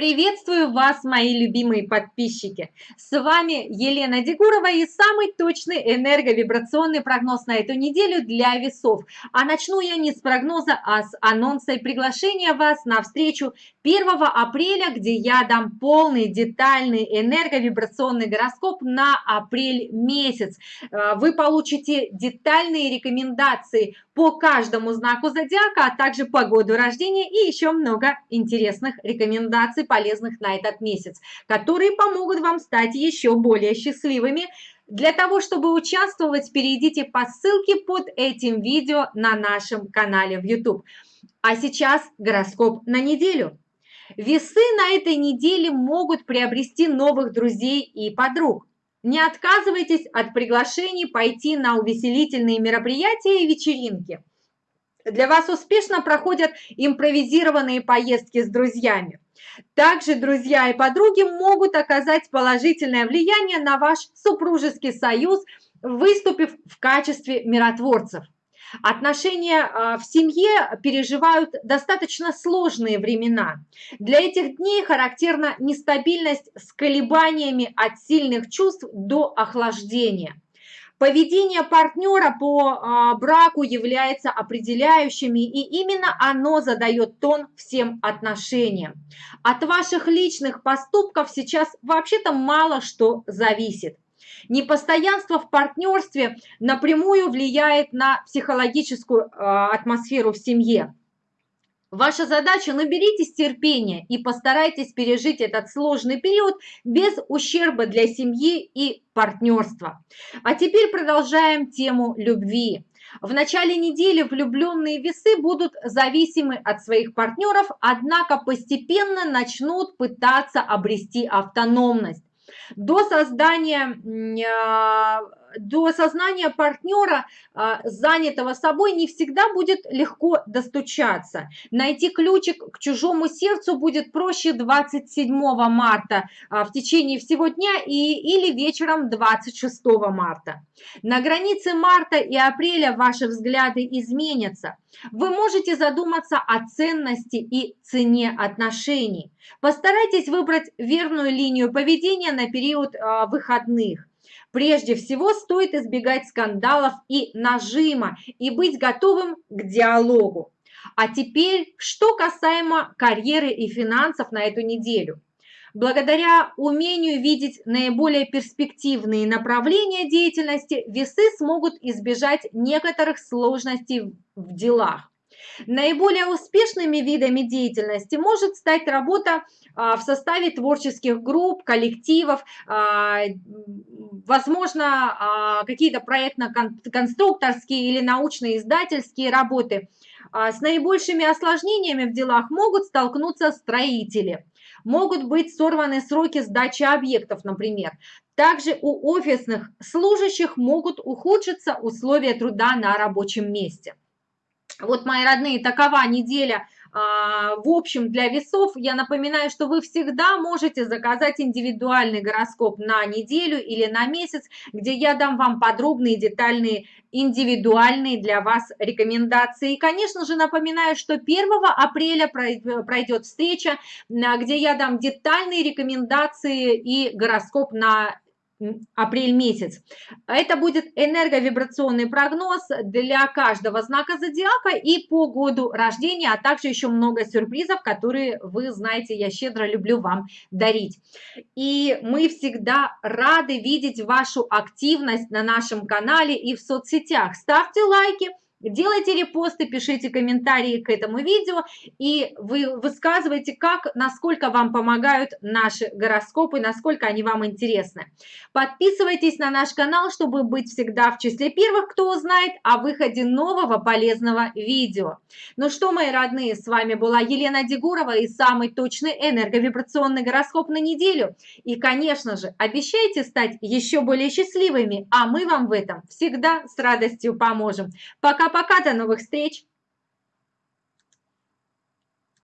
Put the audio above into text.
Приветствую вас, мои любимые подписчики! С вами Елена Дегурова и самый точный энерговибрационный прогноз на эту неделю для весов. А начну я не с прогноза, а с анонса и приглашения вас на встречу 1 апреля, где я дам полный детальный энерговибрационный гороскоп на апрель месяц. Э, вы получите детальные рекомендации по каждому знаку зодиака, а также по году рождения и еще много интересных рекомендаций, полезных на этот месяц, которые помогут вам стать еще более счастливыми. Для того, чтобы участвовать, перейдите по ссылке под этим видео на нашем канале в YouTube. А сейчас гороскоп на неделю. Весы на этой неделе могут приобрести новых друзей и подруг. Не отказывайтесь от приглашений пойти на увеселительные мероприятия и вечеринки. Для вас успешно проходят импровизированные поездки с друзьями. Также друзья и подруги могут оказать положительное влияние на ваш супружеский союз, выступив в качестве миротворцев. Отношения а, в семье переживают достаточно сложные времена. Для этих дней характерна нестабильность с колебаниями от сильных чувств до охлаждения. Поведение партнера по а, браку является определяющими, и именно оно задает тон всем отношениям. От ваших личных поступков сейчас вообще-то мало что зависит. Непостоянство в партнерстве напрямую влияет на психологическую э, атмосферу в семье. Ваша задача – наберитесь терпения и постарайтесь пережить этот сложный период без ущерба для семьи и партнерства. А теперь продолжаем тему любви. В начале недели влюбленные весы будут зависимы от своих партнеров, однако постепенно начнут пытаться обрести автономность. До создания а, до осознания партнера, а, занятого собой, не всегда будет легко достучаться. Найти ключик к чужому сердцу будет проще 27 марта а, в течение всего дня и, или вечером 26 марта. На границе марта и апреля ваши взгляды изменятся. Вы можете задуматься о ценности и цене отношений. Постарайтесь выбрать верную линию поведения на период э, выходных. Прежде всего стоит избегать скандалов и нажима и быть готовым к диалогу. А теперь, что касаемо карьеры и финансов на эту неделю. Благодаря умению видеть наиболее перспективные направления деятельности, весы смогут избежать некоторых сложностей в делах. Наиболее успешными видами деятельности может стать работа а, в составе творческих групп, коллективов, а, возможно, а, какие-то проектно-конструкторские или научно-издательские работы. С наибольшими осложнениями в делах могут столкнуться строители. Могут быть сорваны сроки сдачи объектов, например. Также у офисных служащих могут ухудшиться условия труда на рабочем месте. Вот, мои родные, такова неделя а, в общем для весов. Я напоминаю, что вы всегда можете заказать индивидуальный гороскоп на неделю или на месяц, где я дам вам подробные, детальные, индивидуальные для вас рекомендации. И, конечно же, напоминаю, что 1 апреля пройдет встреча, где я дам детальные рекомендации и гороскоп на апрель месяц. Это будет энерговибрационный прогноз для каждого знака зодиака и по году рождения, а также еще много сюрпризов, которые вы знаете, я щедро люблю вам дарить. И мы всегда рады видеть вашу активность на нашем канале и в соцсетях. Ставьте лайки, Делайте репосты, пишите комментарии к этому видео и вы высказывайте, как, насколько вам помогают наши гороскопы, насколько они вам интересны. Подписывайтесь на наш канал, чтобы быть всегда в числе первых, кто узнает о выходе нового полезного видео. Ну что, мои родные, с вами была Елена Дегурова и самый точный энерговибрационный гороскоп на неделю. И, конечно же, обещайте стать еще более счастливыми, а мы вам в этом всегда с радостью поможем. Пока! Пока-пока, до новых встреч!